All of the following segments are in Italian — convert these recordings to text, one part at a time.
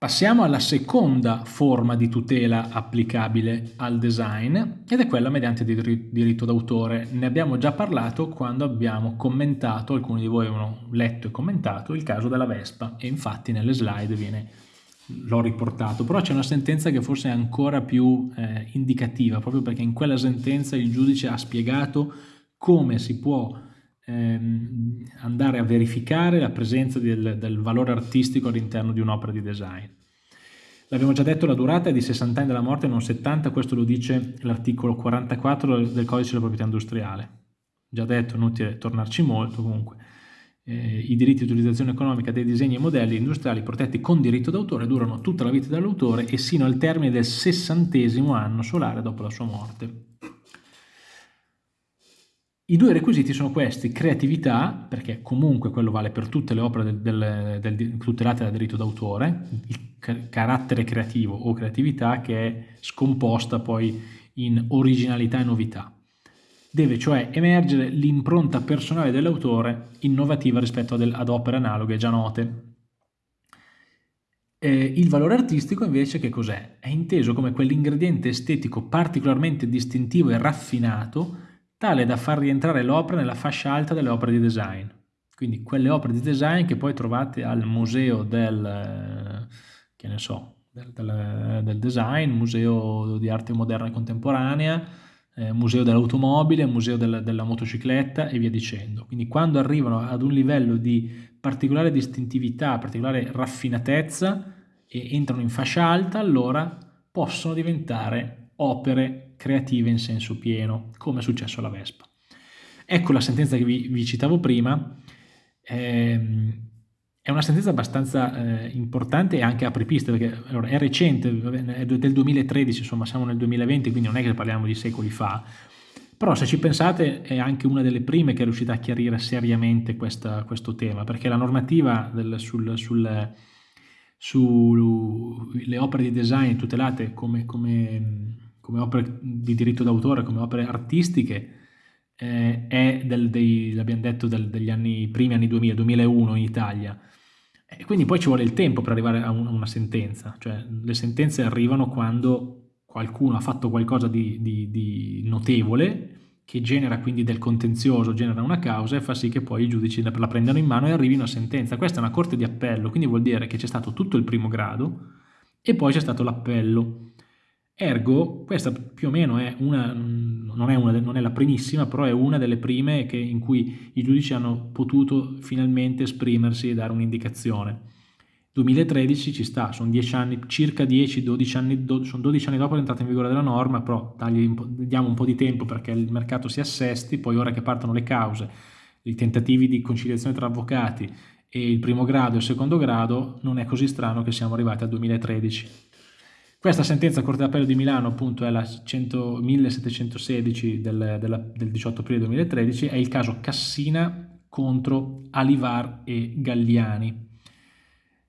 Passiamo alla seconda forma di tutela applicabile al design ed è quella mediante diritto d'autore. Ne abbiamo già parlato quando abbiamo commentato, alcuni di voi avevano letto e commentato, il caso della Vespa e infatti nelle slide l'ho riportato, però c'è una sentenza che forse è ancora più eh, indicativa, proprio perché in quella sentenza il giudice ha spiegato come si può ehm, andare a verificare la presenza del, del valore artistico all'interno di un'opera di design. L'abbiamo già detto, la durata è di 60 anni della morte, non 70, questo lo dice l'articolo 44 del codice della proprietà industriale. Già detto, inutile tornarci molto, comunque. Eh, I diritti di utilizzazione economica dei disegni e modelli industriali protetti con diritto d'autore durano tutta la vita dell'autore e sino al termine del sessantesimo anno solare dopo la sua morte. I due requisiti sono questi, creatività, perché comunque quello vale per tutte le opere del, del, del, tutelate dal diritto d'autore, il carattere creativo o creatività che è scomposta poi in originalità e novità. Deve cioè emergere l'impronta personale dell'autore innovativa rispetto ad, ad, opere analoghe già note. Eh, il valore artistico invece che cos'è? È inteso come quell'ingrediente estetico particolarmente distintivo e raffinato tale da far rientrare l'opera nella fascia alta delle opere di design. Quindi quelle opere di design che poi trovate al museo del, che ne so, del, del, del design, museo di arte moderna e contemporanea, eh, museo dell'automobile, museo del, della motocicletta e via dicendo. Quindi quando arrivano ad un livello di particolare distintività, particolare raffinatezza e entrano in fascia alta, allora possono diventare opere creative in senso pieno, come è successo alla Vespa. Ecco la sentenza che vi, vi citavo prima, ehm, è una sentenza abbastanza eh, importante e anche apripista, perché allora, è recente, è del 2013, insomma siamo nel 2020, quindi non è che parliamo di secoli fa, però se ci pensate è anche una delle prime che è riuscita a chiarire seriamente questa, questo tema, perché la normativa del, sul, sul, sulle opere di design tutelate come, come come opere di diritto d'autore, come opere artistiche, eh, è del, dei, l'abbiamo detto, del, degli anni, primi anni 2000, 2001 in Italia. E quindi poi ci vuole il tempo per arrivare a, un, a una sentenza, cioè le sentenze arrivano quando qualcuno ha fatto qualcosa di, di, di notevole che genera quindi del contenzioso, genera una causa e fa sì che poi i giudici la prendano in mano e arrivino a sentenza. Questa è una corte di appello, quindi vuol dire che c'è stato tutto il primo grado e poi c'è stato l'appello. Ergo, questa più o meno è una, non è, una, non è la primissima, però è una delle prime che, in cui i giudici hanno potuto finalmente esprimersi e dare un'indicazione. 2013 ci sta, sono 10 anni, circa 10-12 anni, do, sono 12 anni dopo l'entrata in vigore della norma, però diamo un po' di tempo perché il mercato si assesti, poi ora che partono le cause, i tentativi di conciliazione tra avvocati e il primo grado e il secondo grado, non è così strano che siamo arrivati al 2013. Questa sentenza Corte d'Appello di Milano appunto è la 100, 1716 del, della, del 18 aprile 2013, è il caso Cassina contro Alivar e Galliani.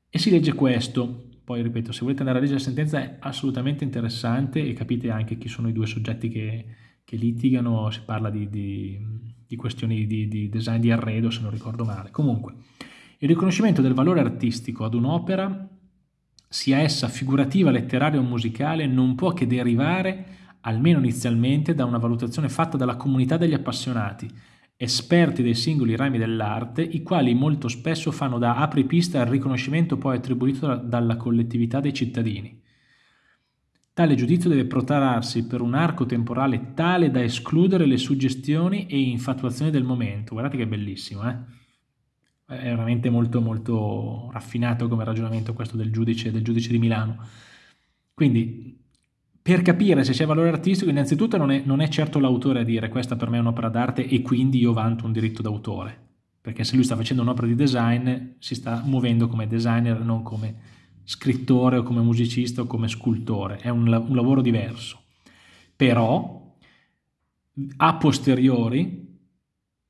E si legge questo, poi ripeto, se volete andare a leggere la sentenza è assolutamente interessante e capite anche chi sono i due soggetti che, che litigano, si parla di, di, di questioni di, di design di arredo se non ricordo male. Comunque, il riconoscimento del valore artistico ad un'opera sia essa figurativa, letteraria o musicale, non può che derivare, almeno inizialmente, da una valutazione fatta dalla comunità degli appassionati, esperti dei singoli rami dell'arte, i quali molto spesso fanno da apripista al riconoscimento poi attribuito dalla collettività dei cittadini. Tale giudizio deve protrarsi per un arco temporale tale da escludere le suggestioni e infatuazioni del momento. Guardate che bellissimo, eh? È veramente molto molto raffinato come ragionamento questo del giudice, del giudice di Milano. Quindi per capire se c'è valore artistico innanzitutto non è, non è certo l'autore a dire questa per me è un'opera d'arte e quindi io vanto un diritto d'autore, perché se lui sta facendo un'opera di design si sta muovendo come designer non come scrittore o come musicista o come scultore, è un, un lavoro diverso. Però a posteriori,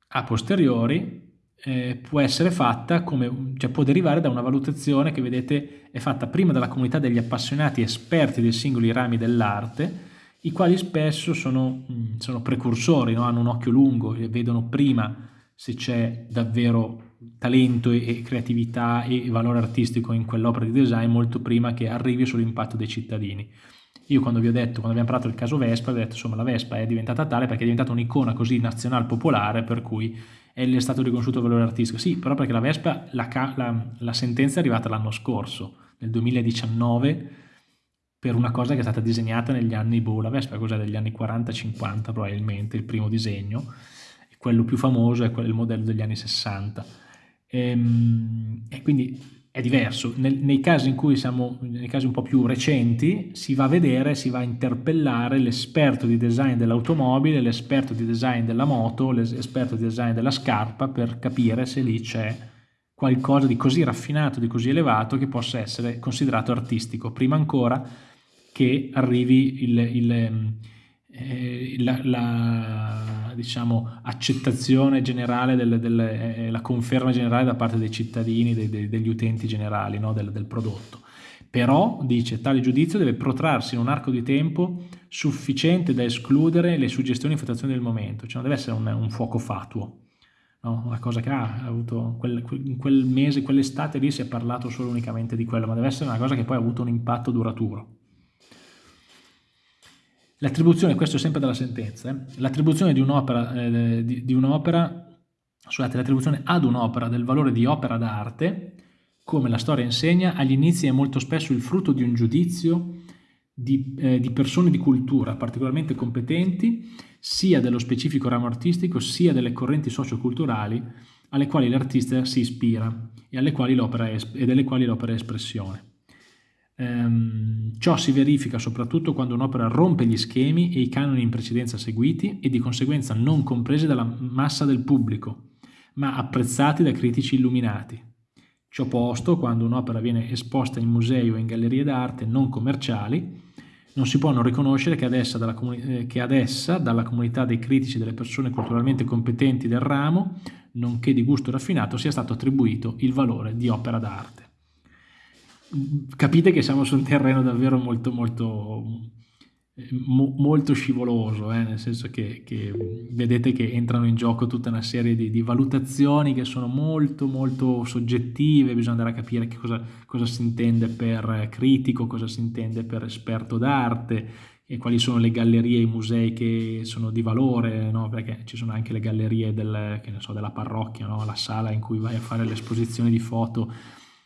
a posteriori eh, può essere fatta come, cioè può derivare da una valutazione che vedete è fatta prima dalla comunità degli appassionati esperti dei singoli rami dell'arte, i quali spesso sono, sono precursori, no? hanno un occhio lungo e vedono prima se c'è davvero talento e creatività e valore artistico in quell'opera di design molto prima che arrivi sull'impatto dei cittadini. Io quando vi ho detto, quando abbiamo parlato del caso Vespa, vi ho detto insomma la Vespa è diventata tale perché è diventata un'icona così nazionale popolare per cui è stato riconosciuto il valore artistico. Sì, però perché la Vespa, la, la, la sentenza è arrivata l'anno scorso, nel 2019, per una cosa che è stata disegnata negli anni, boh, la Vespa cos'è, degli anni 40-50 probabilmente, il primo disegno, quello più famoso è il modello degli anni 60. E, ehm, e quindi è diverso. Nel, nei casi in cui siamo, nei casi un po' più recenti, si va a vedere, si va a interpellare l'esperto di design dell'automobile, l'esperto di design della moto, l'esperto di design della scarpa per capire se lì c'è qualcosa di così raffinato, di così elevato che possa essere considerato artistico. Prima ancora che arrivi il, il eh, la, la diciamo, accettazione generale, del, del, eh, la conferma generale da parte dei cittadini, dei, dei, degli utenti generali no, del, del prodotto. Però, dice, tale giudizio deve protrarsi in un arco di tempo sufficiente da escludere le suggestioni e infatuazioni del momento, cioè non deve essere un, un fuoco fatuo, no? una cosa che ah, ha avuto quel, in quel mese, quell'estate lì si è parlato solo unicamente di quello, ma deve essere una cosa che poi ha avuto un impatto duraturo. L'attribuzione, questo è sempre dalla sentenza, eh? l'attribuzione di un'opera, eh, di, di un'opera, scusate, l'attribuzione ad un'opera del valore di opera d'arte, come la storia insegna, agli inizi è molto spesso il frutto di un giudizio di, eh, di persone di cultura particolarmente competenti, sia dello specifico ramo artistico, sia delle correnti socioculturali alle quali l'artista si ispira e, quali è, e delle quali l'opera è espressione. Ehm, ciò si verifica soprattutto quando un'opera rompe gli schemi e i canoni in precedenza seguiti e di conseguenza non compresi dalla massa del pubblico, ma apprezzati da critici illuminati. Ciò posto, quando un'opera viene esposta in musei o in gallerie d'arte non commerciali, non si può non riconoscere che ad, essa, dalla, eh, che ad essa, dalla comunità dei critici e delle persone culturalmente competenti del ramo, nonché di gusto raffinato, sia stato attribuito il valore di opera d'arte capite che siamo su un terreno davvero molto molto mo, molto scivoloso, eh? nel senso che, che, vedete che entrano in gioco tutta una serie di, di, valutazioni che sono molto molto soggettive, bisogna andare a capire che cosa, cosa si intende per critico, cosa si intende per esperto d'arte, e quali sono le gallerie e i musei che sono di valore, no? perché ci sono anche le gallerie del, so, della parrocchia, no? la sala in cui vai a fare l'esposizione di foto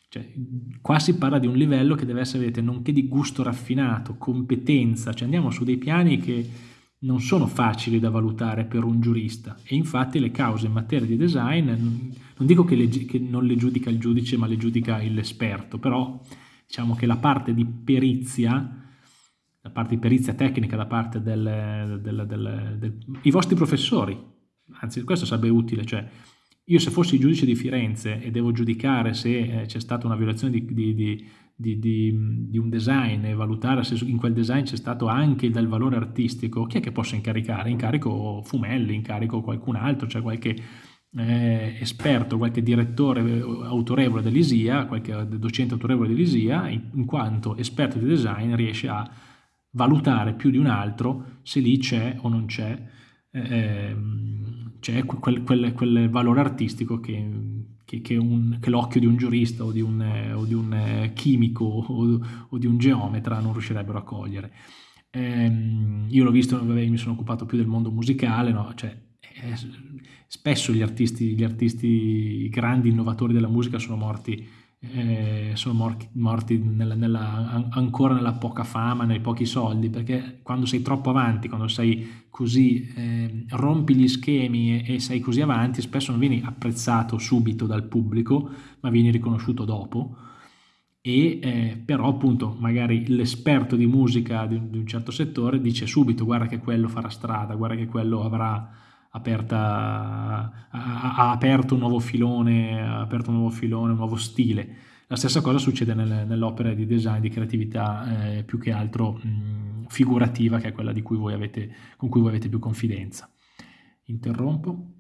cioè, qua si parla di un livello che deve essere, vedete, nonché di gusto raffinato, competenza, cioè andiamo su dei piani che non sono facili da valutare per un giurista. E infatti le cause in materia di design, non dico che, le, che non le giudica il giudice ma le giudica l'esperto, però diciamo che la parte di perizia, la parte di perizia tecnica da parte del, del, del, del vostri professori, anzi questo sarebbe utile, cioè io se fossi giudice di Firenze e devo giudicare se eh, c'è stata una violazione di, di, di, di, un design e valutare se in quel design c'è stato anche del valore artistico, chi è che posso incaricare? Incarico Fumelli, incarico qualcun altro, cioè qualche eh, esperto, qualche direttore eh, autorevole dell'ISIA, qualche docente autorevole dell'ISIA, in, in quanto esperto di design riesce a valutare più di un altro se lì c'è o non c'è eh, c'è quel, quel, quel, valore artistico che, che, che, che l'occhio di un giurista o di un, o di un eh, chimico o, o, di un geometra non riuscirebbero a cogliere. Eh, io l'ho visto, vabbè, mi sono occupato più del mondo musicale, no? cioè, eh, spesso gli artisti, gli artisti, grandi innovatori della musica sono morti eh, sono morti, morti nella, nella, ancora nella poca fama, nei pochi soldi, perché quando sei troppo avanti, quando sei così, eh, rompi gli schemi e, e, sei così avanti, spesso non vieni apprezzato subito dal pubblico, ma vieni riconosciuto dopo. E eh, però appunto magari l'esperto di musica di di un certo settore dice subito guarda che quello farà strada, guarda che quello avrà aperta, ha, ha, aperto un nuovo filone, ha aperto un nuovo filone, un nuovo stile. La stessa cosa succede nelle, nell'opera di design, di creatività eh, più che altro mh, figurativa, che è quella cui avete, con cui voi avete più confidenza. Interrompo.